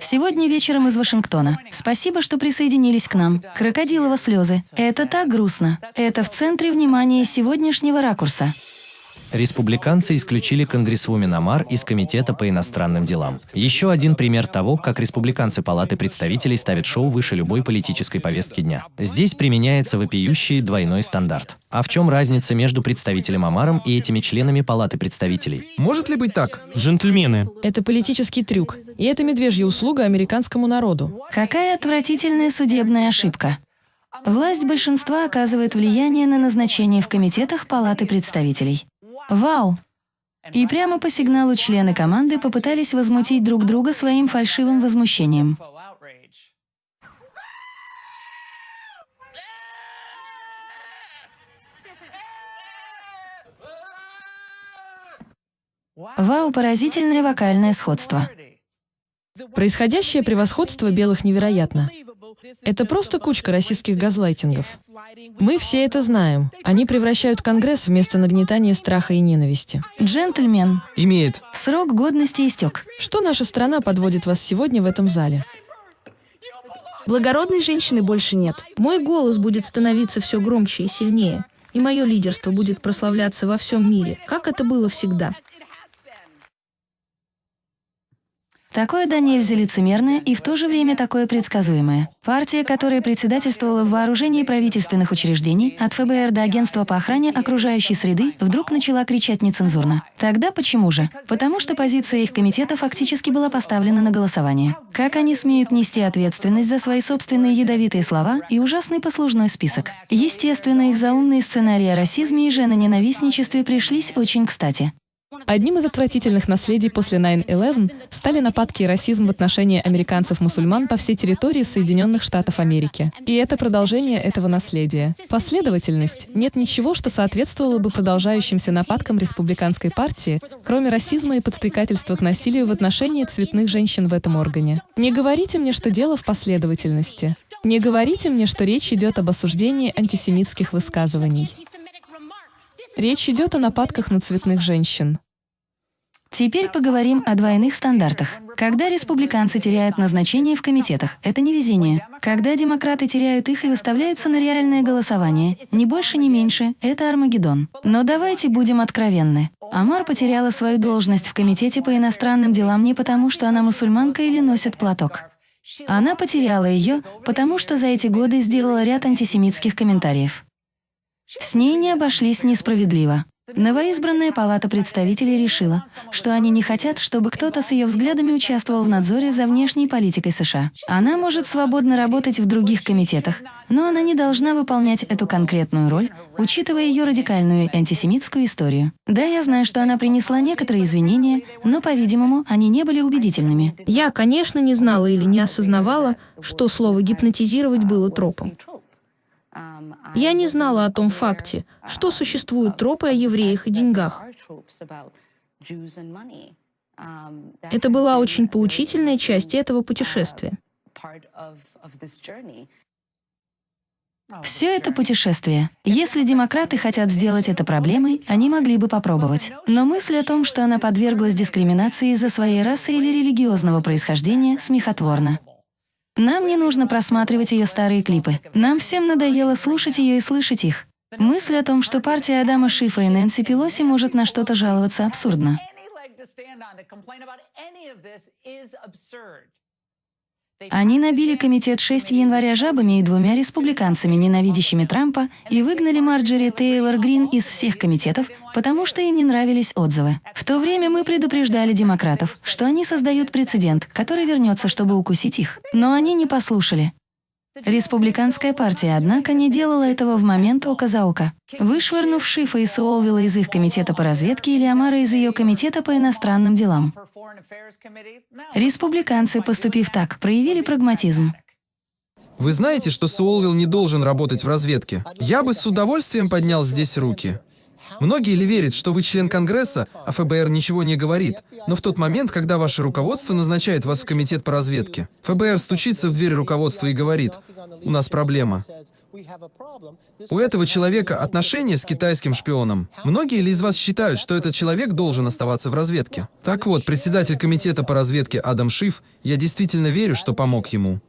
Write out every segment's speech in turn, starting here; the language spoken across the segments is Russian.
Сегодня вечером из Вашингтона. Спасибо, что присоединились к нам. Крокодилово слезы. Это так грустно. Это в центре внимания сегодняшнего ракурса. Республиканцы исключили конгрессвумен Амар из Комитета по иностранным делам. Еще один пример того, как республиканцы Палаты представителей ставят шоу выше любой политической повестки дня. Здесь применяется вопиющий двойной стандарт. А в чем разница между представителем Амаром и этими членами Палаты представителей? Может ли быть так? Джентльмены, Это политический трюк. И это медвежья услуга американскому народу. Какая отвратительная судебная ошибка. Власть большинства оказывает влияние на назначение в комитетах Палаты представителей. Вау! И прямо по сигналу члены команды попытались возмутить друг друга своим фальшивым возмущением. Вау, поразительное вокальное сходство. Происходящее превосходство белых невероятно. Это просто кучка российских газлайтингов. Мы все это знаем. Они превращают Конгресс в место нагнетания страха и ненависти. Джентльмен, Имеет. срок годности истек. Что наша страна подводит вас сегодня в этом зале? Благородной женщины больше нет. Мой голос будет становиться все громче и сильнее, и мое лидерство будет прославляться во всем мире, как это было всегда. Такое да нельзя лицемерное и в то же время такое предсказуемое. Партия, которая председательствовала в вооружении правительственных учреждений, от ФБР до Агентства по охране окружающей среды, вдруг начала кричать нецензурно. Тогда почему же? Потому что позиция их комитета фактически была поставлена на голосование. Как они смеют нести ответственность за свои собственные ядовитые слова и ужасный послужной список? Естественно, их заумные сценарии о расизме и женоненавистничестве пришлись очень кстати. Одним из отвратительных наследий после 9-11 стали нападки и расизм в отношении американцев-мусульман по всей территории Соединенных Штатов Америки. И это продолжение этого наследия. Последовательность. Нет ничего, что соответствовало бы продолжающимся нападкам республиканской партии, кроме расизма и подстрекательства к насилию в отношении цветных женщин в этом органе. Не говорите мне, что дело в последовательности. Не говорите мне, что речь идет об осуждении антисемитских высказываний. Речь идет о нападках на цветных женщин. Теперь поговорим о двойных стандартах. Когда республиканцы теряют назначение в комитетах, это не везение. Когда демократы теряют их и выставляются на реальное голосование, ни больше, ни меньше, это Армагеддон. Но давайте будем откровенны. Амар потеряла свою должность в Комитете по иностранным делам не потому, что она мусульманка или носит платок. Она потеряла ее, потому что за эти годы сделала ряд антисемитских комментариев. С ней не обошлись несправедливо. Новоизбранная палата представителей решила, что они не хотят, чтобы кто-то с ее взглядами участвовал в надзоре за внешней политикой США. Она может свободно работать в других комитетах, но она не должна выполнять эту конкретную роль, учитывая ее радикальную антисемитскую историю. Да, я знаю, что она принесла некоторые извинения, но, по-видимому, они не были убедительными. Я, конечно, не знала или не осознавала, что слово «гипнотизировать» было тропом. Я не знала о том факте, что существуют тропы о евреях и деньгах. Это была очень поучительная часть этого путешествия. Все это путешествие. Если демократы хотят сделать это проблемой, они могли бы попробовать. Но мысль о том, что она подверглась дискриминации из-за своей расы или религиозного происхождения, смехотворна. Нам не нужно просматривать ее старые клипы. Нам всем надоело слушать ее и слышать их. Мысль о том, что партия Адама Шифа и Нэнси Пелоси может на что-то жаловаться, абсурдна. Они набили комитет 6 января жабами и двумя республиканцами, ненавидящими Трампа, и выгнали Марджери Тейлор Грин из всех комитетов, потому что им не нравились отзывы. В то время мы предупреждали демократов, что они создают прецедент, который вернется, чтобы укусить их. Но они не послушали. Республиканская партия, однако, не делала этого в момент ока за око. Вышвырнув Шифа и Суолвилла из их комитета по разведке или Амара из ее комитета по иностранным делам. Республиканцы, поступив так, проявили прагматизм. Вы знаете, что Суолвилл не должен работать в разведке? Я бы с удовольствием поднял здесь руки. Многие ли верят, что вы член Конгресса, а ФБР ничего не говорит, но в тот момент, когда ваше руководство назначает вас в комитет по разведке, ФБР стучится в дверь руководства и говорит, у нас проблема. У этого человека отношения с китайским шпионом. Многие ли из вас считают, что этот человек должен оставаться в разведке? Так вот, председатель комитета по разведке Адам Шиф, я действительно верю, что помог ему.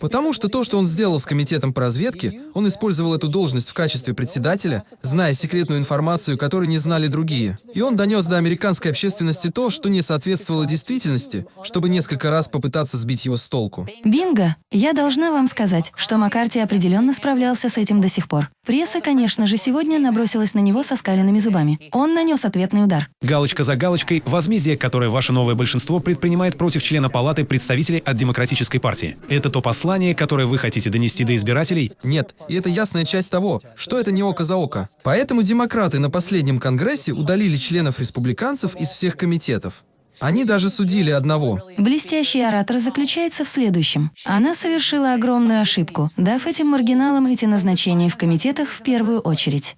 Потому что то, что он сделал с комитетом по разведке, он использовал эту должность в качестве председателя, зная секретную информацию, которую не знали другие. И он донес до американской общественности то, что не соответствовало действительности, чтобы несколько раз попытаться сбить его с толку. Бинго! Я должна вам сказать, что Маккарти определенно справлялся с этим до сих пор. Пресса, конечно же, сегодня набросилась на него со скаленными зубами. Он нанес ответный удар. Галочка за галочкой – возмездие, которое ваше новое большинство предпринимает против члена Палаты представителей от Демократической партии. Это то послание, которое вы хотите донести до избирателей? Нет, и это ясная часть того, что это не око за око. Поэтому демократы на последнем конгрессе удалили членов республиканцев из всех комитетов. Они даже судили одного. Блестящий оратор заключается в следующем. Она совершила огромную ошибку, дав этим маргиналам эти назначения в комитетах в первую очередь.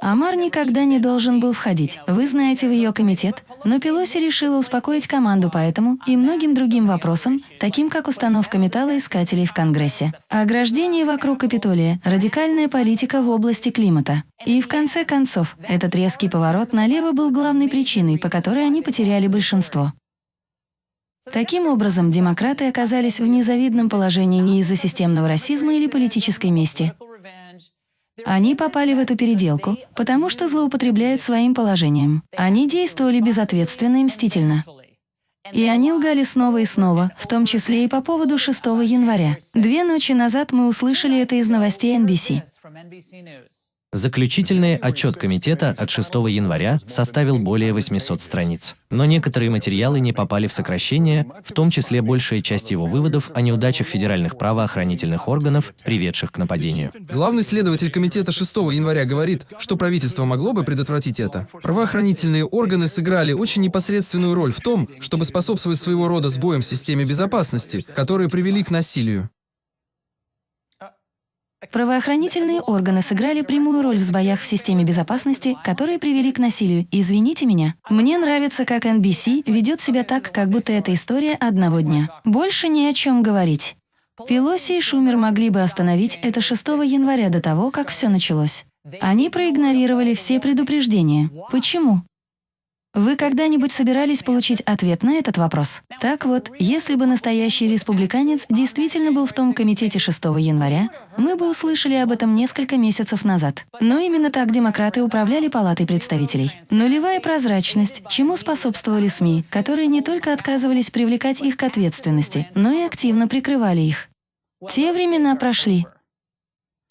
Амар никогда не должен был входить. Вы знаете в ее комитет, но Пелоси решила успокоить команду по этому и многим другим вопросам, таким как установка металлоискателей в Конгрессе, ограждение вокруг Капитолия, радикальная политика в области климата. И в конце концов, этот резкий поворот налево был главной причиной, по которой они потеряли большинство. Таким образом, демократы оказались в незавидном положении не из-за системного расизма или политической мести. Они попали в эту переделку, потому что злоупотребляют своим положением. Они действовали безответственно и мстительно. И они лгали снова и снова, в том числе и по поводу 6 января. Две ночи назад мы услышали это из новостей NBC. Заключительный отчет комитета от 6 января составил более 800 страниц. Но некоторые материалы не попали в сокращение, в том числе большая часть его выводов о неудачах федеральных правоохранительных органов, приведших к нападению. Главный следователь комитета 6 января говорит, что правительство могло бы предотвратить это. Правоохранительные органы сыграли очень непосредственную роль в том, чтобы способствовать своего рода сбоям в системе безопасности, которые привели к насилию. Правоохранительные органы сыграли прямую роль в сбоях в системе безопасности, которые привели к насилию. Извините меня. Мне нравится, как NBC ведет себя так, как будто это история одного дня. Больше ни о чем говорить. Пелоси и Шумер могли бы остановить это 6 января до того, как все началось. Они проигнорировали все предупреждения. Почему? Вы когда-нибудь собирались получить ответ на этот вопрос? Так вот, если бы настоящий республиканец действительно был в том комитете 6 января, мы бы услышали об этом несколько месяцев назад. Но именно так демократы управляли Палатой представителей. Нулевая прозрачность, чему способствовали СМИ, которые не только отказывались привлекать их к ответственности, но и активно прикрывали их. Те времена прошли.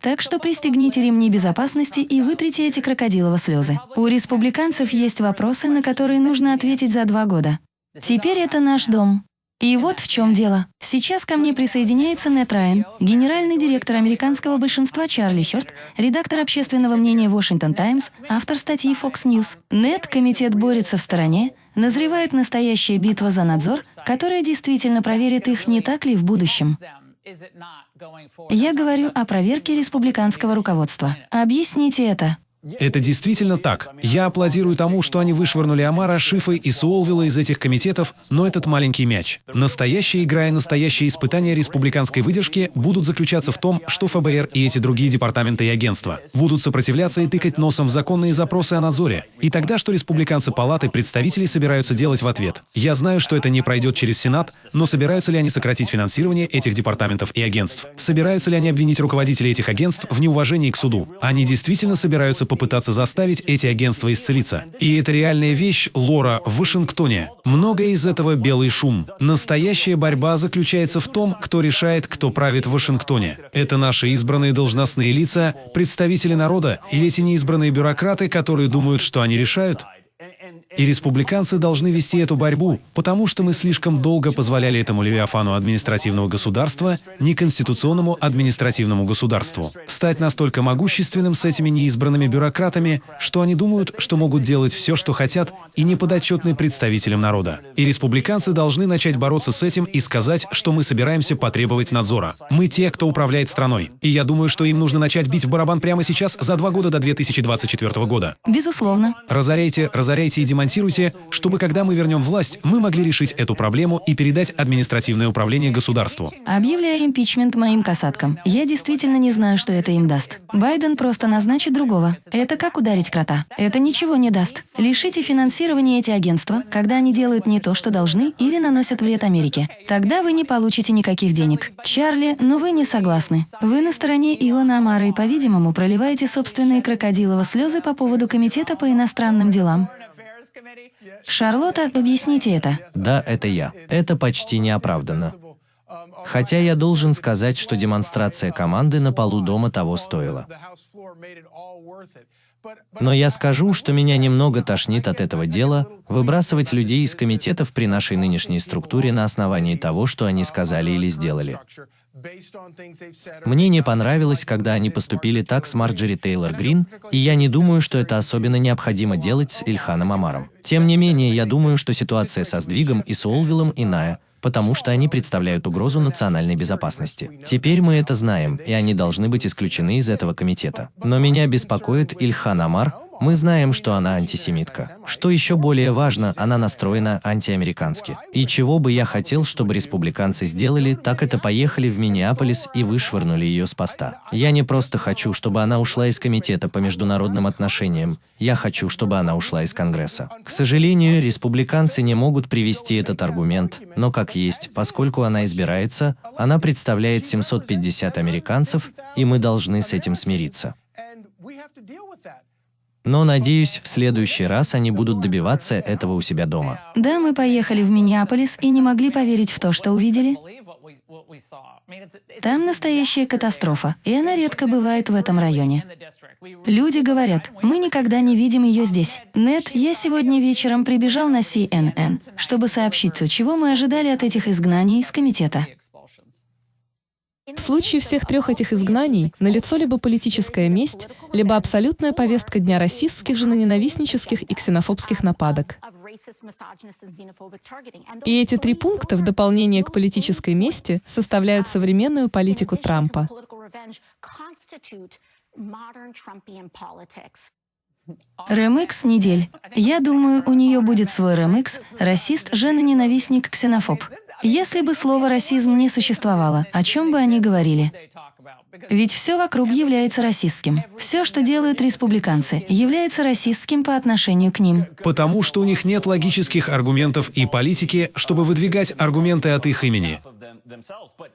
Так что пристегните ремни безопасности и вытрите эти крокодилово слезы. У республиканцев есть вопросы, на которые нужно ответить за два года. Теперь это наш дом. И вот в чем дело. Сейчас ко мне присоединяется Нет Райан, генеральный директор американского большинства Чарли Хёрд, редактор общественного мнения Washington Times, автор статьи Fox News. Нет, комитет борется в стороне, назревает настоящая битва за надзор, которая действительно проверит их, не так ли, в будущем. Я говорю о проверке республиканского руководства. Объясните это. Это действительно так. Я аплодирую тому, что они вышвырнули Амара, Шифа и Суолвилла из этих комитетов, но этот маленький мяч. Настоящая игра и настоящие испытания республиканской выдержки будут заключаться в том, что ФБР и эти другие департаменты и агентства будут сопротивляться и тыкать носом в законные запросы о надзоре. И тогда, что республиканцы Палаты представителей собираются делать в ответ? Я знаю, что это не пройдет через Сенат, но собираются ли они сократить финансирование этих департаментов и агентств? Собираются ли они обвинить руководителей этих агентств в неуважении к суду? Они действительно собираются попытаться заставить эти агентства исцелиться. И это реальная вещь, Лора, в Вашингтоне. Многое из этого белый шум. Настоящая борьба заключается в том, кто решает, кто правит в Вашингтоне. Это наши избранные должностные лица, представители народа или эти неизбранные бюрократы, которые думают, что они решают? И республиканцы должны вести эту борьбу, потому что мы слишком долго позволяли этому левиафану административного государства, неконституционному административному государству, стать настолько могущественным с этими неизбранными бюрократами, что они думают, что могут делать все, что хотят, и не подотчетны представителям народа. И республиканцы должны начать бороться с этим и сказать, что мы собираемся потребовать надзора. Мы те, кто управляет страной. И я думаю, что им нужно начать бить в барабан прямо сейчас за два года до 2024 года. Безусловно. Разоряйте, разоряйте и демонтируйте ремонтируйте, чтобы когда мы вернем власть, мы могли решить эту проблему и передать административное управление государству. Объявляя импичмент моим касаткам, я действительно не знаю, что это им даст. Байден просто назначит другого. Это как ударить крота. Это ничего не даст. Лишите финансирования эти агентства, когда они делают не то, что должны, или наносят вред Америке. Тогда вы не получите никаких денег. Чарли, но вы не согласны. Вы на стороне Илона Амара и, по-видимому, проливаете собственные крокодилово слезы по поводу Комитета по иностранным делам. Шарлотта, объясните это. Да, это я. Это почти неоправданно. Хотя я должен сказать, что демонстрация команды на полу дома того стоила. Но я скажу, что меня немного тошнит от этого дела, выбрасывать людей из комитетов при нашей нынешней структуре на основании того, что они сказали или сделали. Мне не понравилось, когда они поступили так с Марджери Тейлор Грин, и я не думаю, что это особенно необходимо делать с Ильханом Амаром. Тем не менее, я думаю, что ситуация со сдвигом и с Олвиллом иная, потому что они представляют угрозу национальной безопасности. Теперь мы это знаем, и они должны быть исключены из этого комитета. Но меня беспокоит Ильхан Амар, мы знаем, что она антисемитка. Что еще более важно, она настроена антиамерикански. И чего бы я хотел, чтобы республиканцы сделали, так это поехали в Миннеаполис и вышвырнули ее с поста. Я не просто хочу, чтобы она ушла из Комитета по международным отношениям, я хочу, чтобы она ушла из Конгресса. К сожалению, республиканцы не могут привести этот аргумент, но как есть, поскольку она избирается, она представляет 750 американцев, и мы должны с этим смириться. Но, надеюсь, в следующий раз они будут добиваться этого у себя дома. Да, мы поехали в Миннеаполис и не могли поверить в то, что увидели. Там настоящая катастрофа, и она редко бывает в этом районе. Люди говорят, мы никогда не видим ее здесь. Нет, я сегодня вечером прибежал на CNN, чтобы сообщить чего мы ожидали от этих изгнаний из комитета. В случае всех трех этих изгнаний налицо либо политическая месть, либо абсолютная повестка дня расистских, женоненавистнических и ксенофобских нападок. И эти три пункта в дополнение к политической мести составляют современную политику Трампа. Ремикс недель. Я думаю, у нее будет свой ремикс «Расист, жена-ненавистник, ксенофоб». Если бы слово «расизм» не существовало, о чем бы они говорили? Ведь все вокруг является расистским. Все, что делают республиканцы, является расистским по отношению к ним. Потому что у них нет логических аргументов и политики, чтобы выдвигать аргументы от их имени.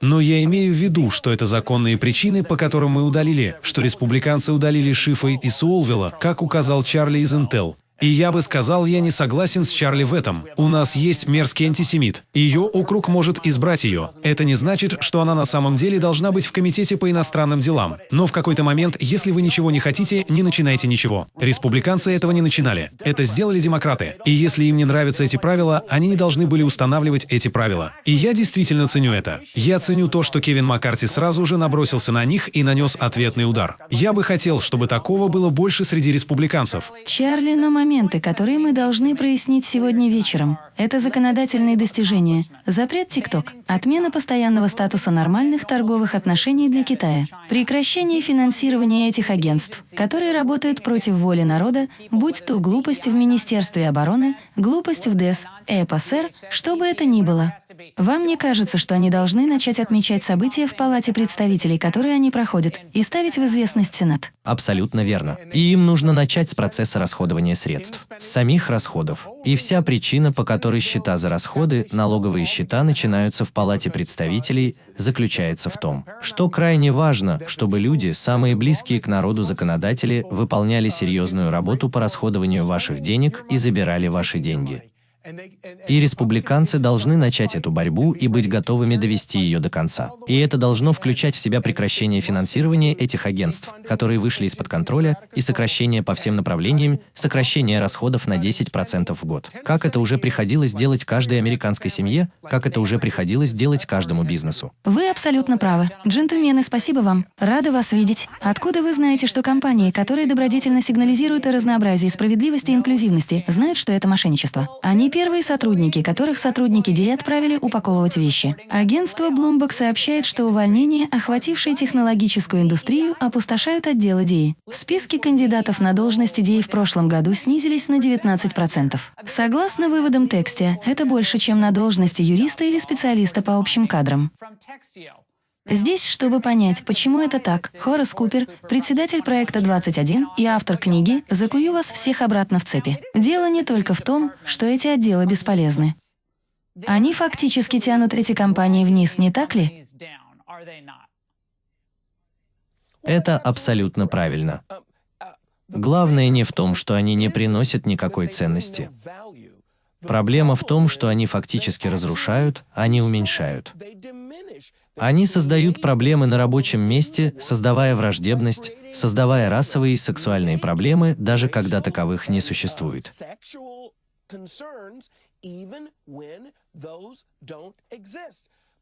Но я имею в виду, что это законные причины, по которым мы удалили, что республиканцы удалили Шифа и Суолвилла, как указал Чарли из Intel. И я бы сказал, я не согласен с Чарли в этом. У нас есть мерзкий антисемит. Ее округ может избрать ее. Это не значит, что она на самом деле должна быть в Комитете по иностранным делам. Но в какой-то момент, если вы ничего не хотите, не начинайте ничего. Республиканцы этого не начинали. Это сделали демократы. И если им не нравятся эти правила, они не должны были устанавливать эти правила. И я действительно ценю это. Я ценю то, что Кевин Маккарти сразу же набросился на них и нанес ответный удар. Я бы хотел, чтобы такого было больше среди республиканцев. Чарли на момент моменты, которые мы должны прояснить сегодня вечером. Это законодательные достижения. Запрет ТикТок, отмена постоянного статуса нормальных торговых отношений для Китая, прекращение финансирования этих агентств, которые работают против воли народа, будь то глупость в Министерстве обороны, глупость в ДЭС, ЭПСР, что бы это ни было. Вам не кажется, что они должны начать отмечать события в Палате представителей, которые они проходят, и ставить в известность Сенат? Абсолютно верно. И им нужно начать с процесса расходования средств, с самих расходов. И вся причина, по которой счета за расходы, налоговые счета начинаются в Палате представителей, заключается в том, что крайне важно, чтобы люди, самые близкие к народу законодатели, выполняли серьезную работу по расходованию ваших денег и забирали ваши деньги. И республиканцы должны начать эту борьбу и быть готовыми довести ее до конца. И это должно включать в себя прекращение финансирования этих агентств, которые вышли из-под контроля, и сокращение по всем направлениям, сокращение расходов на 10% в год. Как это уже приходилось делать каждой американской семье, как это уже приходилось делать каждому бизнесу. Вы абсолютно правы. Джентльмены, спасибо вам. Рада вас видеть. Откуда вы знаете, что компании, которые добродетельно сигнализируют о разнообразии, справедливости и инклюзивности, знают, что это мошенничество? Они первые сотрудники, которых сотрудники ДИ отправили упаковывать вещи. Агентство Bloomberg сообщает, что увольнения, охватившие технологическую индустрию, опустошают отделы ДИ. Списки кандидатов на должности ДИ в прошлом году снизились на 19%. Согласно выводам тексте, это больше, чем на должности юриста или специалиста по общим кадрам. Здесь, чтобы понять, почему это так, Хорас Купер, председатель проекта 21 и автор книги «Закую вас всех обратно в цепи». Дело не только в том, что эти отделы бесполезны. Они фактически тянут эти компании вниз, не так ли? Это абсолютно правильно. Главное не в том, что они не приносят никакой ценности. Проблема в том, что они фактически разрушают, а не уменьшают. Они создают проблемы на рабочем месте, создавая враждебность, создавая расовые и сексуальные проблемы, даже когда таковых не существует.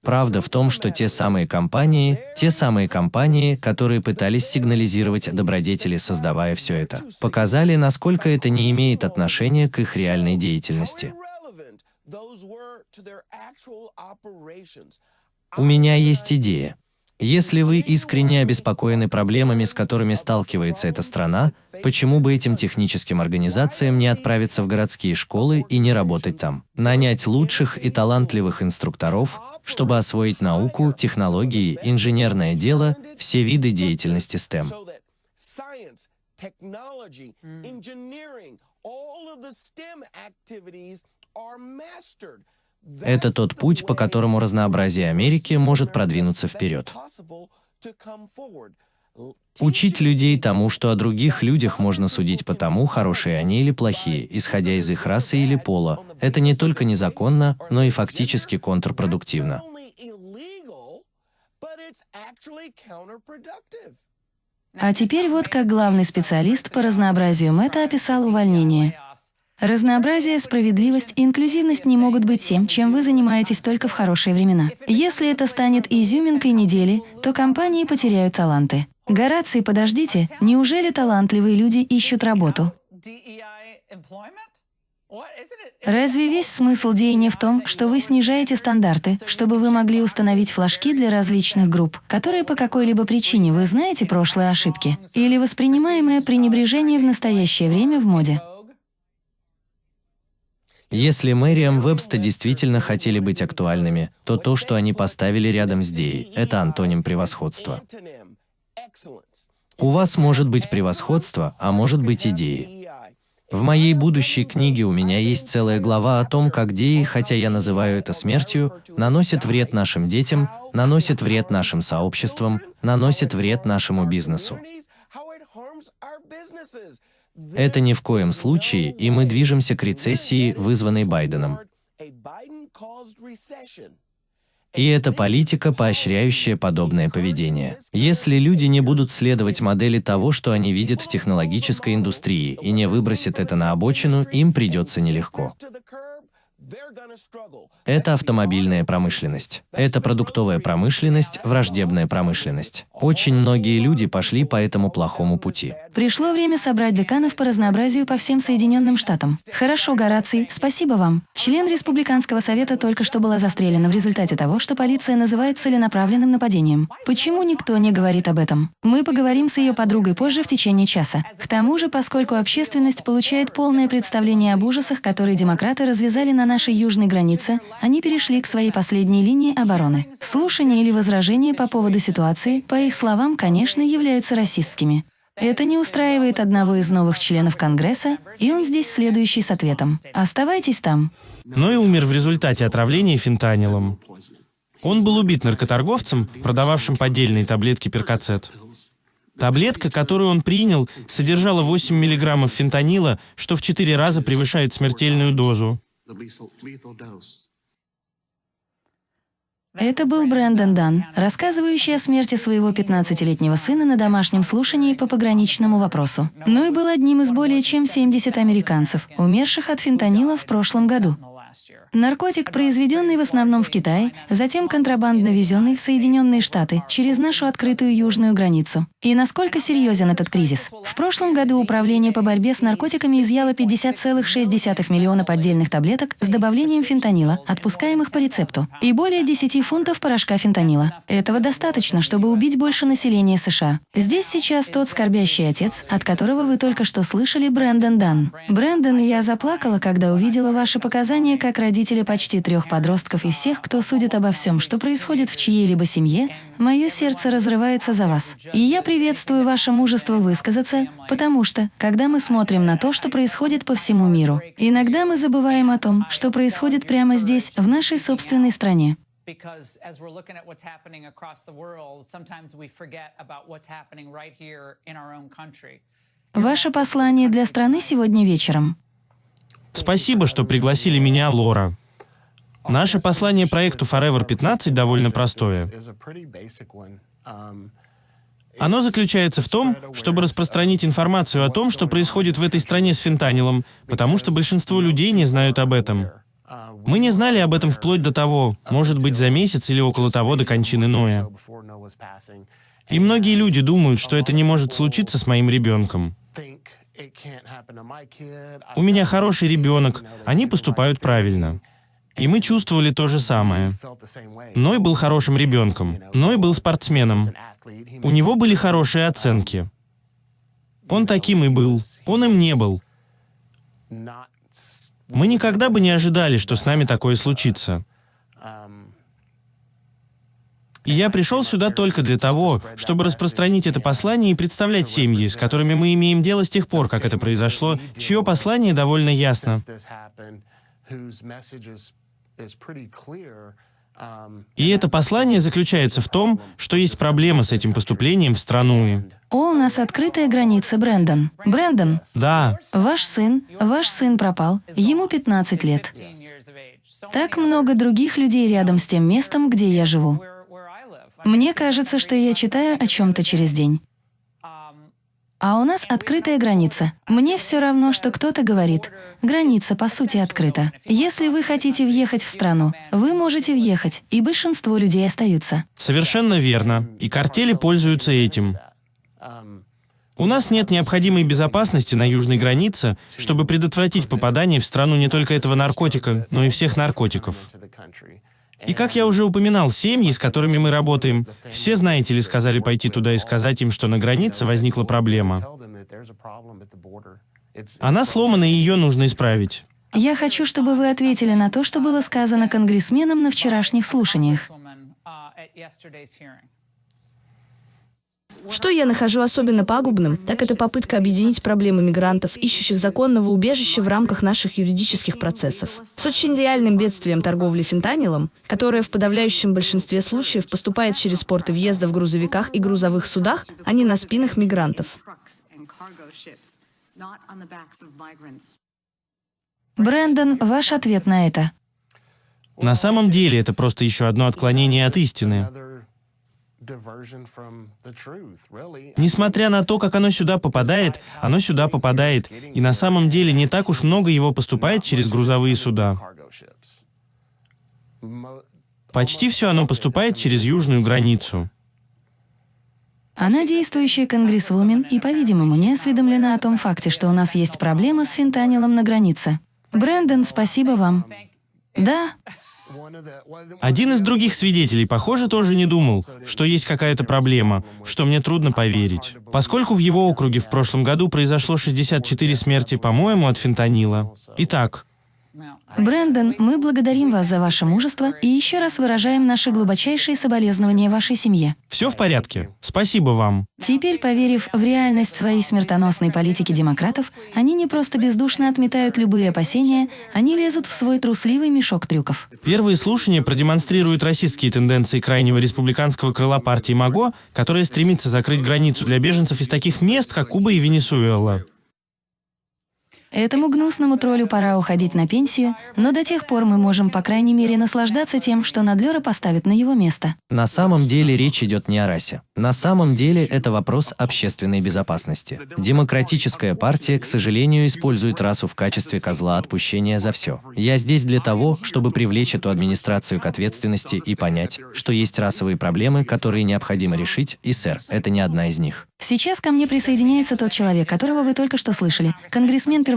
Правда в том, что те самые компании, те самые компании, которые пытались сигнализировать добродетели, создавая все это, показали, насколько это не имеет отношения к их реальной деятельности. У меня есть идея. Если вы искренне обеспокоены проблемами, с которыми сталкивается эта страна, почему бы этим техническим организациям не отправиться в городские школы и не работать там? Нанять лучших и талантливых инструкторов, чтобы освоить науку, технологии, инженерное дело, все виды деятельности STEM. Это тот путь, по которому разнообразие Америки может продвинуться вперед. Учить людей тому, что о других людях можно судить по тому, хорошие они или плохие, исходя из их расы или пола, это не только незаконно, но и фактически контрпродуктивно. А теперь вот как главный специалист по разнообразию Мэтта описал увольнение. Разнообразие, справедливость и инклюзивность не могут быть тем, чем вы занимаетесь только в хорошие времена. Если это станет изюминкой недели, то компании потеряют таланты. Гораций, подождите, неужели талантливые люди ищут работу? Разве весь смысл деяния в том, что вы снижаете стандарты, чтобы вы могли установить флажки для различных групп, которые по какой-либо причине вы знаете прошлые ошибки, или воспринимаемое пренебрежение в настоящее время в моде? Если Мэриам Вебста действительно хотели быть актуальными, то то, что они поставили рядом с Деей, это антоним превосходства. У вас может быть превосходство, а может быть идеи. В моей будущей книге у меня есть целая глава о том, как деи, хотя я называю это смертью, наносят вред нашим детям, наносят вред нашим сообществам, наносят вред нашему бизнесу. Это ни в коем случае, и мы движемся к рецессии, вызванной Байденом. И это политика, поощряющая подобное поведение. Если люди не будут следовать модели того, что они видят в технологической индустрии, и не выбросят это на обочину, им придется нелегко. Это автомобильная промышленность. Это продуктовая промышленность, враждебная промышленность. Очень многие люди пошли по этому плохому пути. Пришло время собрать деканов по разнообразию по всем Соединенным Штатам. Хорошо, Гораций, спасибо вам. Член Республиканского совета только что была застрелена в результате того, что полиция называет целенаправленным нападением. Почему никто не говорит об этом? Мы поговорим с ее подругой позже в течение часа. К тому же, поскольку общественность получает полное представление об ужасах, которые демократы развязали на нашей южной границе, они перешли к своей последней линии обороны. Слушания или возражения по поводу ситуации, по их словам, конечно, являются расистскими. Это не устраивает одного из новых членов Конгресса, и он здесь следующий с ответом. Оставайтесь там. Но и умер в результате отравления фентанилом. Он был убит наркоторговцем, продававшим поддельные таблетки перкацет. Таблетка, которую он принял, содержала 8 мг фентанила, что в 4 раза превышает смертельную дозу. Это был Брэндон Дан, рассказывающий о смерти своего 15-летнего сына на домашнем слушании по пограничному вопросу. Но и был одним из более чем 70 американцев, умерших от фентанила в прошлом году. Наркотик, произведенный в основном в Китае, затем контрабандно везенный в Соединенные Штаты через нашу открытую южную границу. И насколько серьезен этот кризис? В прошлом году Управление по борьбе с наркотиками изъяло 50,6 миллиона поддельных таблеток с добавлением фентанила, отпускаемых по рецепту, и более 10 фунтов порошка фентанила. Этого достаточно, чтобы убить больше населения США. Здесь сейчас тот скорбящий отец, от которого вы только что слышали, Брэндон Дан. Брэндон, я заплакала, когда увидела ваши показания как родителя почти трех подростков и всех, кто судит обо всем, что происходит в чьей-либо семье, мое сердце разрывается за вас. И я приветствую ваше мужество высказаться, потому что, когда мы смотрим на то, что происходит по всему миру, иногда мы забываем о том, что происходит прямо здесь, в нашей собственной стране. because as we're looking at what's happening across the world, sometimes we forget about what's happening right here in our own country. Ваше послание для страны сегодня вечером. Спасибо, что пригласили меня, Лора. Наше послание проекту Forever 15 довольно простое. Оно заключается в том, чтобы распространить информацию о том, что происходит в этой стране с фентанилом, потому что большинство людей не знают об этом. Мы не знали об этом вплоть до того, может быть, за месяц или около того до кончины Ноя. И многие люди думают, что это не может случиться с моим ребенком. У меня хороший ребенок, они поступают правильно. И мы чувствовали то же самое. Ной был хорошим ребенком, Ной был спортсменом. У него были хорошие оценки. Он таким и был. Он им не был. Мы никогда бы не ожидали, что с нами такое случится. И я пришел сюда только для того, чтобы распространить это послание и представлять семьи, с которыми мы имеем дело с тех пор, как это произошло, чье послание довольно ясно. И это послание заключается в том, что есть проблема с этим поступлением в страну. О, у нас открытая граница, Брэндон. Брэндон, Да, ваш сын, ваш сын пропал. Ему 15 лет. Так много других людей рядом с тем местом, где я живу. Мне кажется, что я читаю о чем-то через день. А у нас открытая граница. Мне все равно, что кто-то говорит. Граница, по сути, открыта. Если вы хотите въехать в страну, вы можете въехать, и большинство людей остаются. совершенно верно. И картели пользуются этим. У нас нет необходимой безопасности на южной границе, чтобы предотвратить попадание в страну не только этого наркотика, но и всех наркотиков. И как я уже упоминал, семьи, с которыми мы работаем, все, знаете ли, сказали пойти туда и сказать им, что на границе возникла проблема. Она сломана, и ее нужно исправить. Я хочу, чтобы вы ответили на то, что было сказано конгрессменом на вчерашних слушаниях. Что я нахожу особенно пагубным, так это попытка объединить проблемы мигрантов, ищущих законного убежища в рамках наших юридических процессов, с очень реальным бедствием торговли фентанилом, которое в подавляющем большинстве случаев поступает через порты въезда в грузовиках и грузовых судах, а не на спинах мигрантов. Брэндон, ваш ответ на это. На самом деле это просто еще одно отклонение от истины. Несмотря на то, как оно сюда попадает, оно сюда попадает, и на самом деле не так уж много его поступает через грузовые суда. Почти все оно поступает через южную границу. Она действующая конгрессвумен и, по-видимому, не осведомлена о том факте, что у нас есть проблема с фентанилом на границе. Брэндон, спасибо вам. Да, Один из других свидетелей, похоже, тоже не думал, что есть какая-то проблема, что мне трудно поверить. Поскольку в его округе в прошлом году произошло 64 смерти, по-моему, от фентанила. Итак, Брэндон, мы благодарим вас за ваше мужество и еще раз выражаем наши глубочайшие соболезнования вашей семье. все в порядке. Спасибо вам. Теперь, поверив в реальность своей смертоносной политики демократов, они не просто бездушно отметают любые опасения, они лезут в свой трусливый мешок трюков. Первые слушания продемонстрируют российские тенденции крайнего республиканского крыла партии МАГО, которая стремится закрыть границу для беженцев из таких мест, как Куба и Венесуэла. Этому гнусному троллю пора уходить на пенсию, но до тех пор мы можем, по крайней мере, наслаждаться тем, что Надлера поставит на его место. На самом деле речь идет не о расе. На самом деле это вопрос общественной безопасности. Демократическая партия, к сожалению, использует расу в качестве козла отпущения за все. Я здесь для того, чтобы привлечь эту администрацию к ответственности и понять, что есть расовые проблемы, которые необходимо решить, и, сэр, это не одна из них. Сейчас ко мне присоединяется тот человек, которого вы только что слышали,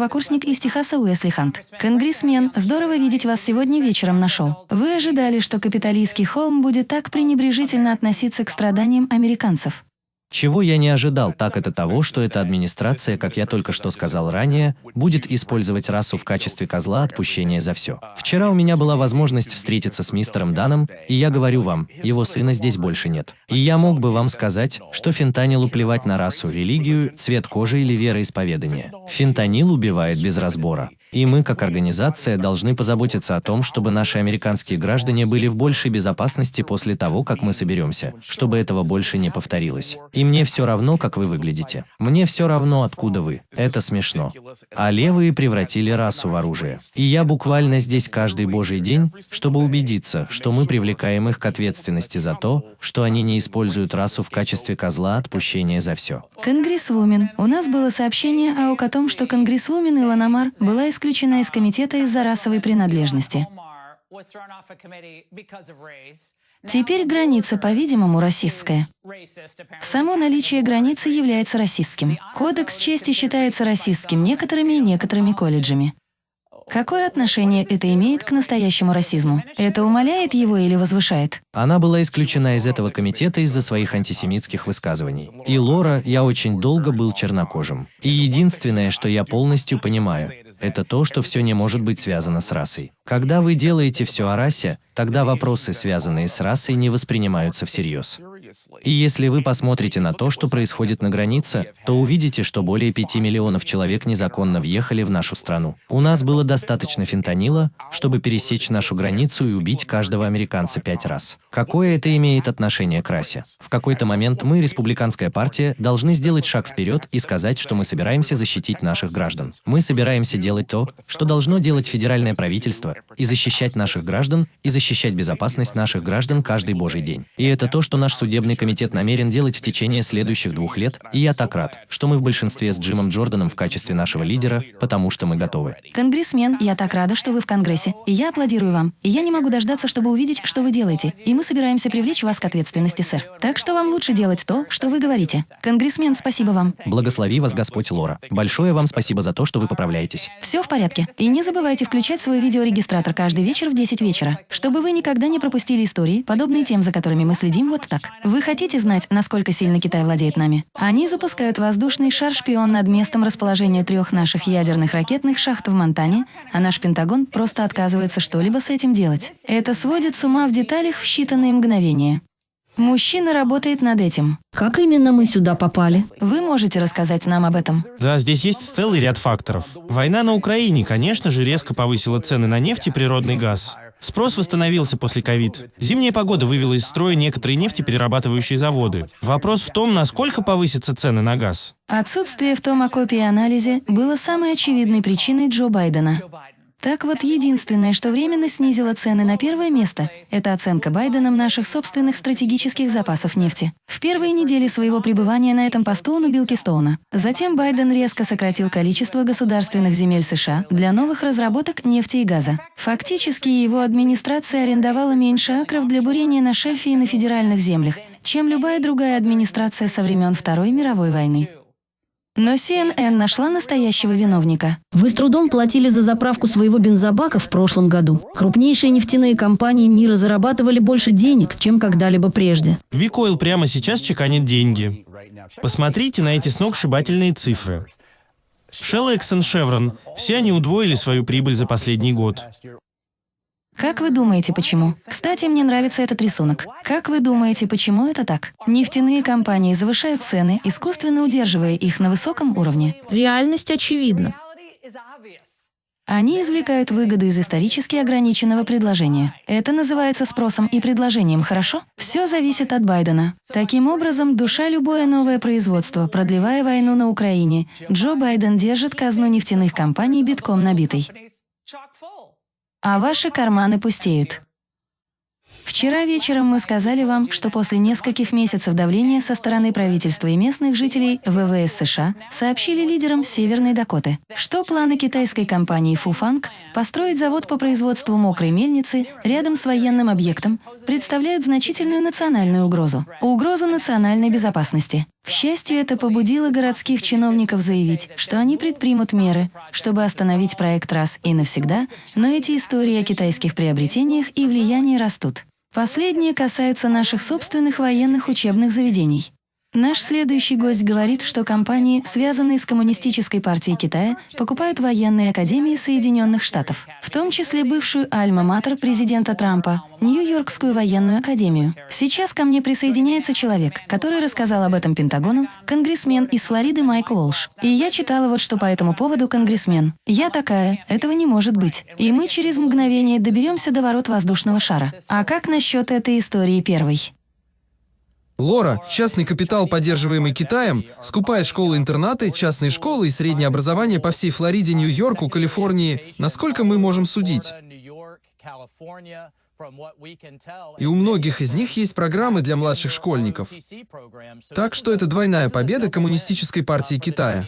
конгрессмен-первокурсник из Техаса Уэсли Хант. Конгрессмен, здорово видеть вас сегодня вечером на шоу. Вы ожидали, что капиталистский холм будет так пренебрежительно относиться к страданиям американцев? Чего я не ожидал, так это того, что эта администрация, как я только что сказал ранее, будет использовать расу в качестве козла отпущения за все. Вчера у меня была возможность встретиться с мистером Даном, и я говорю вам, его сына здесь больше нет. И я мог бы вам сказать, что фентанилу плевать на расу, религию, цвет кожи или вероисповедание. Фентанил убивает без разбора. И мы, как организация, должны позаботиться о том, чтобы наши американские граждане были в большей безопасности после того, как мы соберемся, чтобы этого больше не повторилось. И мне все равно, как вы выглядите. Мне все равно, откуда вы. Это смешно. А левые превратили расу в оружие. И я буквально здесь каждый божий день, чтобы убедиться, что мы привлекаем их к ответственности за то, что они не используют расу в качестве козла отпущения за все. Конгрессвумен. У нас было сообщение АОК о том, что конгрессвумен Илона Мар была исключена из комитета из-за расовой принадлежности. Теперь граница, по-видимому, расистская. Само наличие границы является расистским. Кодекс чести считается расистским некоторыми и некоторыми колледжами. Какое отношение это имеет к настоящему расизму? Это умаляет его или возвышает? Она была исключена из этого комитета из-за своих антисемитских высказываний. И Лора, я очень долго был чернокожим. И единственное, что я полностью понимаю, это то, что все не может быть связано с расой. Когда вы делаете все о расе, тогда вопросы, связанные с расой, не воспринимаются всерьез. И если вы посмотрите на то, что происходит на границе, то увидите, что более 5 миллионов человек незаконно въехали в нашу страну. У нас было достаточно фентанила, чтобы пересечь нашу границу и убить каждого американца пять раз. Какое это имеет отношение к расе? В какой-то момент мы, республиканская партия, должны сделать шаг вперед и сказать, что мы собираемся защитить наших граждан. Мы собираемся делать то, что должно делать федеральное правительство, и защищать наших граждан, и защищать безопасность наших граждан каждый божий день. И это то, что наш судебный комитет намерен делать в течение следующих двух лет, и я так рад, что мы в большинстве с Джимом Джорданом в качестве нашего лидера, потому что мы готовы. Конгрессмен, я так рада, что вы в Конгрессе, и я аплодирую вам. И я не могу дождаться, чтобы увидеть, что вы делаете, и мы собираемся привлечь вас к ответственности, сэр. Так что вам лучше делать то, что вы говорите. Конгрессмен, спасибо вам. Благослови вас Господь Лора. Большое вам спасибо за то, что вы поправляетесь. Все в порядке. И не забывайте включать свой видеорегистратор каждый вечер в 10 вечера, чтобы вы никогда не пропустили истории, подобные тем, за которыми мы следим вот так. Вы хотите знать, насколько сильно Китай владеет нами? Они запускают воздушный шар-шпион над местом расположения трех наших ядерных ракетных шахт в Монтане, а наш Пентагон просто отказывается что-либо с этим делать. Это сводит с ума в деталях в считанные мгновения. Мужчина работает над этим. Как именно мы сюда попали? Вы можете рассказать нам об этом? Да, здесь есть целый ряд факторов. Война на Украине, конечно же, резко повысила цены на нефть и природный газ. Спрос восстановился после ковид. Зимняя погода вывела из строя некоторые нефтеперерабатывающие заводы. Вопрос в том, насколько повысятся цены на газ. Отсутствие в том окопе и анализе было самой очевидной причиной Джо Байдена. Так вот, единственное, что временно снизило цены на первое место, это оценка Байденом наших собственных стратегических запасов нефти. В первые недели своего пребывания на этом посту он убил Кистоуна. Затем Байден резко сократил количество государственных земель США для новых разработок нефти и газа. Фактически его администрация арендовала меньше акров для бурения на шельфе и на федеральных землях, чем любая другая администрация со времен Второй мировой войны. Но CNN нашла настоящего виновника. Вы с трудом платили за заправку своего бензобака в прошлом году. Крупнейшие нефтяные компании мира зарабатывали больше денег, чем когда-либо прежде. Викойл прямо сейчас чеканит деньги. Посмотрите на эти сногсшибательные цифры. Shell, Exxon, Chevron – все они удвоили свою прибыль за последний год. Как вы думаете, почему? Кстати, мне нравится этот рисунок. Как вы думаете, почему это так? Нефтяные компании завышают цены, искусственно удерживая их на высоком уровне. Реальность очевидна. Они извлекают выгоду из исторически ограниченного предложения. Это называется спросом и предложением, хорошо? Все зависит от Байдена. Таким образом, душа любое новое производство, продлевая войну на Украине, Джо Байден держит казну нефтяных компаний битком набитой. А ваши карманы пустеют. Вчера вечером мы сказали вам, что после нескольких месяцев давления со стороны правительства и местных жителей ВВС США сообщили лидерам Северной Дакоты, что планы китайской компании Фуфанг построить завод по производству мокрой мельницы рядом с военным объектом представляют значительную национальную угрозу – угрозу национальной безопасности. К счастью, это побудило городских чиновников заявить, что они предпримут меры, чтобы остановить проект раз и навсегда, но эти истории о китайских приобретениях и влиянии растут. Последние касаются наших собственных военных учебных заведений. Наш следующий гость говорит, что компании, связанные с Коммунистической партией Китая, покупают военные академии Соединенных Штатов, в том числе бывшую Альма-Матер президента Трампа, Нью-Йоркскую военную академию. Сейчас ко мне присоединяется человек, который рассказал об этом Пентагону, конгрессмен из Флориды Майк Уолш. И я читала вот что по этому поводу конгрессмен. Я такая, этого не может быть. И мы через мгновение доберемся до ворот воздушного шара. А как насчет этой истории первой? Лора, частный капитал, поддерживаемый Китаем, скупает школы-интернаты, частные школы и среднее образование по всей Флориде, Нью-Йорку, Калифорнии. Насколько мы можем судить? И у многих из них есть программы для младших школьников. Так что это двойная победа Коммунистической партии Китая.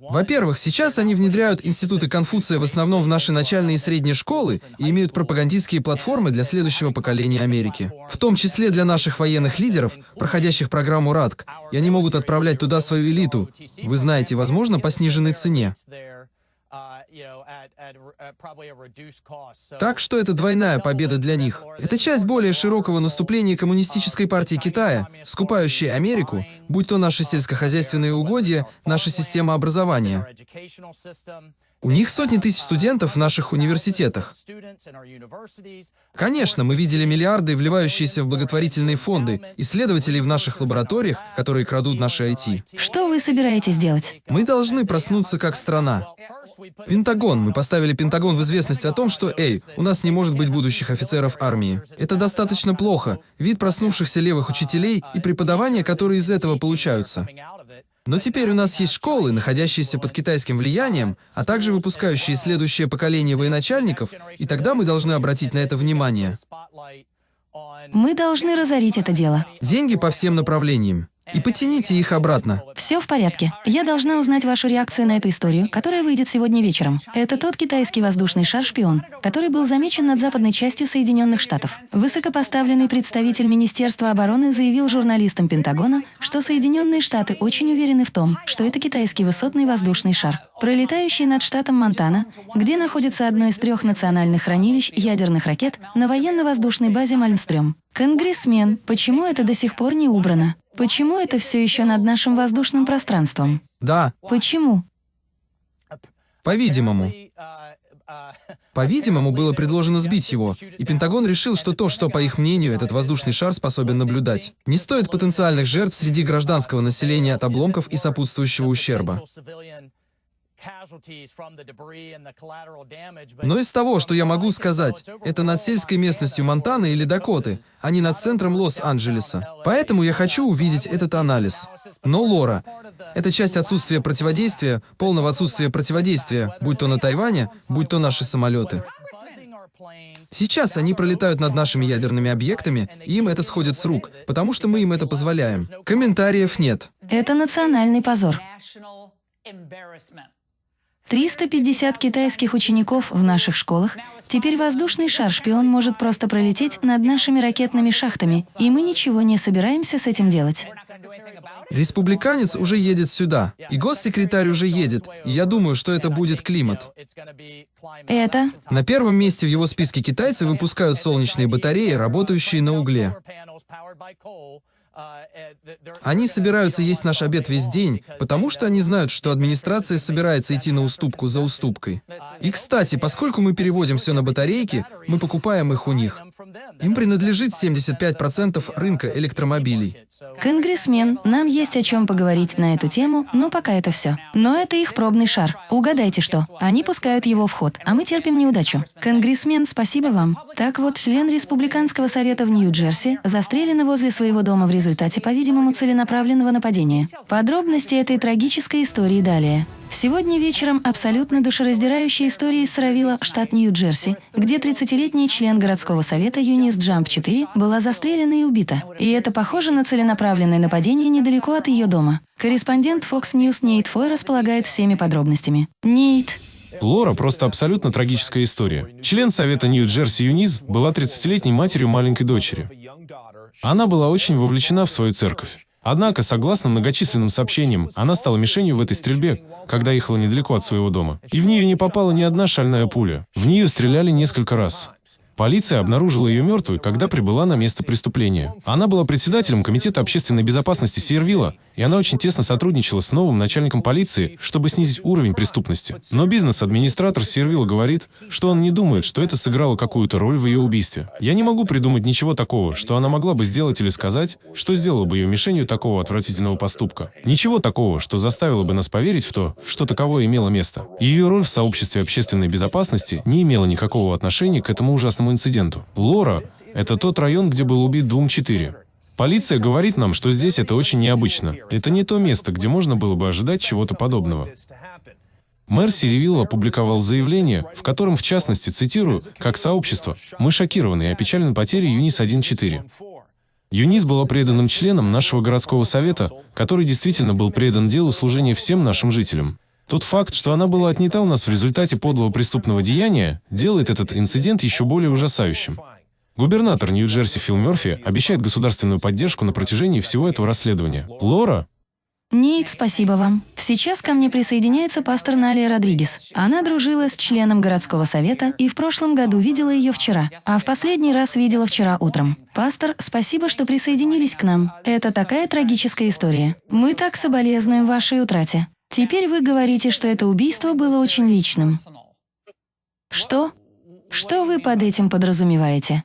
Во-первых, сейчас они внедряют институты Конфуция в основном в наши начальные и средние школы и имеют пропагандистские платформы для следующего поколения Америки. В том числе для наших военных лидеров, проходящих программу РАДК, и они могут отправлять туда свою элиту. Вы знаете, возможно, по сниженной цене. Так что это двойная победа для них. Это часть более широкого наступления Коммунистической партии Китая, скупающей Америку, будь то наши сельскохозяйственные угодья, наша система образования. У них сотни тысяч студентов в наших университетах. Конечно, мы видели миллиарды, вливающиеся в благотворительные фонды, исследователей в наших лабораториях, которые крадут наши IT. Что вы собираетесь делать? Мы должны проснуться как страна. Пентагон. Мы поставили Пентагон в известность о том, что, эй, у нас не может быть будущих офицеров армии. Это достаточно плохо. Вид проснувшихся левых учителей и преподавания, которые из этого получаются. Но теперь у нас есть школы, находящиеся под китайским влиянием, а также выпускающие следующее поколение военачальников, и тогда мы должны обратить на это внимание. Мы должны разорить это дело. Деньги по всем направлениям и потяните их обратно. Все в порядке. Я должна узнать вашу реакцию на эту историю, которая выйдет сегодня вечером. Это тот китайский воздушный шар-шпион, который был замечен над западной частью Соединенных Штатов. Высокопоставленный представитель Министерства обороны заявил журналистам Пентагона, что Соединенные Штаты очень уверены в том, что это китайский высотный воздушный шар, пролетающий над штатом Монтана, где находится одно из трех национальных хранилищ ядерных ракет на военно-воздушной базе Мальмстрём. Конгрессмен, почему это до сих пор не убрано? Почему это все еще над нашим воздушным пространством? Да. Почему? По-видимому. По-видимому, было предложено сбить его, и Пентагон решил, что то, что, по их мнению, этот воздушный шар способен наблюдать, не стоит потенциальных жертв среди гражданского населения от обломков и сопутствующего ущерба. Но из того, что я могу сказать, это над сельской местностью Монтаны или Дакоты, а не над центром Лос-Анджелеса. Поэтому я хочу увидеть этот анализ. Но, Лора, это часть отсутствия противодействия, полного отсутствия противодействия, будь то на Тайване, будь то наши самолеты. Сейчас они пролетают над нашими ядерными объектами, и им это сходит с рук, потому что мы им это позволяем. Комментариев нет. Это национальный позор. 350 китайских учеников в наших школах. Теперь воздушный шар-шпион может просто пролететь над нашими ракетными шахтами, и мы ничего не собираемся с этим делать. Республиканец уже едет сюда, и госсекретарь уже едет, и я думаю, что это будет климат. Это? На первом месте в его списке китайцы выпускают солнечные батареи, работающие на угле. Они собираются есть наш обед весь день, потому что они знают, что администрация собирается идти на уступку за уступкой. И, кстати, поскольку мы переводим все на батарейки, мы покупаем их у них. Им принадлежит 75% рынка электромобилей. Конгрессмен, нам есть о чем поговорить на эту тему, но пока это все. Но это их пробный шар. Угадайте что? Они пускают его в ход, а мы терпим неудачу. Конгрессмен, спасибо вам. Так вот, член Республиканского совета в Нью-Джерси застрелен возле своего дома в результате, по-видимому, целенаправленного нападения. Подробности этой трагической истории далее. Сегодня вечером абсолютно душераздирающая история из Саравила, штат Нью-Джерси, где 30-летний член городского совета Юнис Джамп 4 была застрелена и убита. И это похоже на целенаправленное нападение недалеко от ее дома. Корреспондент Fox News Нейт Фой располагает всеми подробностями. Нейт. Лора просто абсолютно трагическая история. Член Совета Нью-Джерси Юниз была 30-летней матерью маленькой дочери. Она была очень вовлечена в свою церковь. Однако, согласно многочисленным сообщениям, она стала мишенью в этой стрельбе, когда ехала недалеко от своего дома. И в нее не попала ни одна шальная пуля. В нее стреляли несколько раз. Полиция обнаружила ее мертвой, когда прибыла на место преступления. Она была председателем Комитета общественной безопасности Сиервилла, и она очень тесно сотрудничала с новым начальником полиции, чтобы снизить уровень преступности. Но бизнес-администратор Сиервилла говорит, что он не думает, что это сыграло какую-то роль в ее убийстве. Я не могу придумать ничего такого, что она могла бы сделать или сказать, что сделало бы ее мишенью такого отвратительного поступка. Ничего такого, что заставило бы нас поверить в то, что таковое имело место. Ее роль в сообществе общественной безопасности не имела никакого отношения к этому ужасному инциденту. Лора – это тот район, где был убит Двум-4. Полиция говорит нам, что здесь это очень необычно. Это не то место, где можно было бы ожидать чего-то подобного. Мэр Сиревилл опубликовал заявление, в котором, в частности, цитирую, «Как сообщество, мы шокированы и опечалены потерей ЮНИС-1.4». ЮНИС была преданным членом нашего городского совета, который действительно был предан делу служения всем нашим жителям. Тот факт, что она была отнята у нас в результате подлого преступного деяния, делает этот инцидент еще более ужасающим. Губернатор Нью-Джерси Фил Мерфи обещает государственную поддержку на протяжении всего этого расследования. Лора? Нейт, спасибо вам. Сейчас ко мне присоединяется пастор Налия Родригес. Она дружила с членом городского совета и в прошлом году видела ее вчера, а в последний раз видела вчера утром. Пастор, спасибо, что присоединились к нам. Это такая трагическая история. Мы так соболезнуем вашей утрате. Теперь вы говорите, что это убийство было очень личным. Что? Что вы под этим подразумеваете?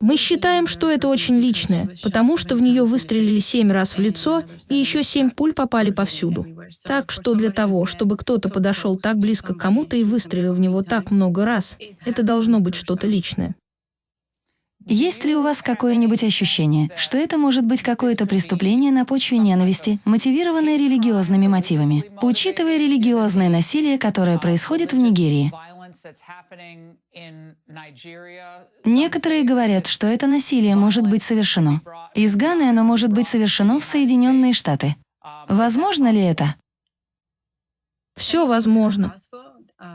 Мы считаем, что это очень личное, потому что в нее выстрелили семь раз в лицо, и еще семь пуль попали повсюду. Так что для того, чтобы кто-то подошел так близко к кому-то и выстрелил в него так много раз, это должно быть что-то личное. Есть ли у вас какое-нибудь ощущение, что это может быть какое-то преступление на почве ненависти, мотивированное религиозными мотивами, учитывая религиозное насилие, которое происходит в Нигерии? Некоторые говорят, что это насилие может быть совершено. Из Ганы оно может быть совершено в Соединенные Штаты. Возможно ли это? Все возможно.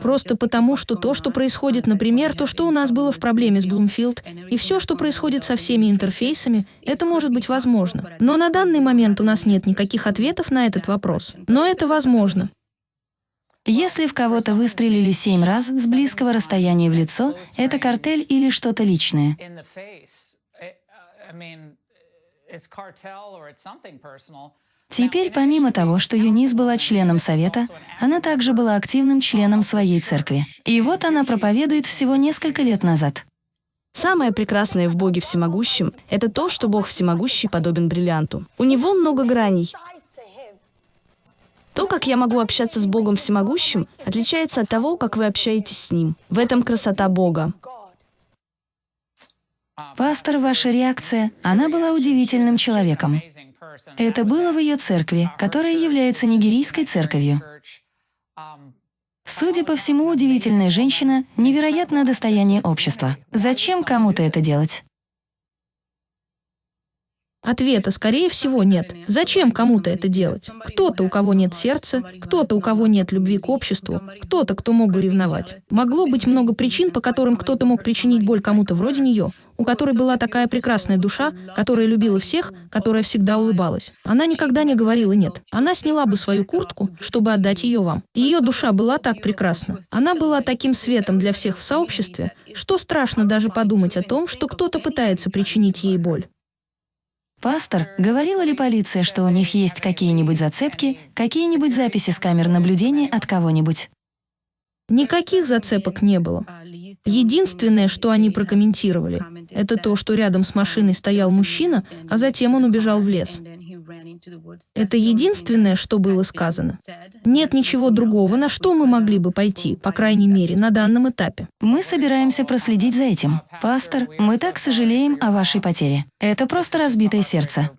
Просто потому, что то, что происходит, например, то, что у нас было в проблеме с Bloomfield, и все, что происходит со всеми интерфейсами, это может быть возможно. Но на данный момент у нас нет никаких ответов на этот вопрос. Но это возможно. Если в кого-то выстрелили семь раз с близкого расстояния в лицо, это картель или что-то личное. Теперь, помимо того, что Юнис была членом Совета, она также была активным членом своей церкви. И вот она проповедует всего несколько лет назад. Самое прекрасное в Боге Всемогущем — это то, что Бог Всемогущий подобен бриллианту. У него много граней. То, как я могу общаться с Богом Всемогущим, отличается от того, как вы общаетесь с Ним. В этом красота Бога. Пастор, ваша реакция, она была удивительным человеком. Это было в ее церкви, которая является нигерийской церковью. Судя по всему, удивительная женщина — невероятное достояние общества. Зачем кому-то это делать? Ответа, скорее всего, нет. Зачем кому-то это делать? Кто-то, у кого нет сердца, кто-то, у кого нет любви к обществу, кто-то, кто мог бы ревновать. Могло быть много причин, по которым кто-то мог причинить боль кому-то вроде нее, у которой была такая прекрасная душа, которая любила всех, которая всегда улыбалась. Она никогда не говорила «нет». Она сняла бы свою куртку, чтобы отдать ее вам. Ее душа была так прекрасна. Она была таким светом для всех в сообществе, что страшно даже подумать о том, что кто-то пытается причинить ей боль. Пастор, говорила ли полиция, что у них есть какие-нибудь зацепки, какие-нибудь записи с камер наблюдения от кого-нибудь? Никаких зацепок не было. Единственное, что они прокомментировали, это то, что рядом с машиной стоял мужчина, а затем он убежал в лес. Это единственное, что было сказано. Нет ничего другого, на что мы могли бы пойти, по крайней мере, на данном этапе. Мы собираемся проследить за этим. Пастор, мы так сожалеем о вашей потере. Это просто разбитое сердце.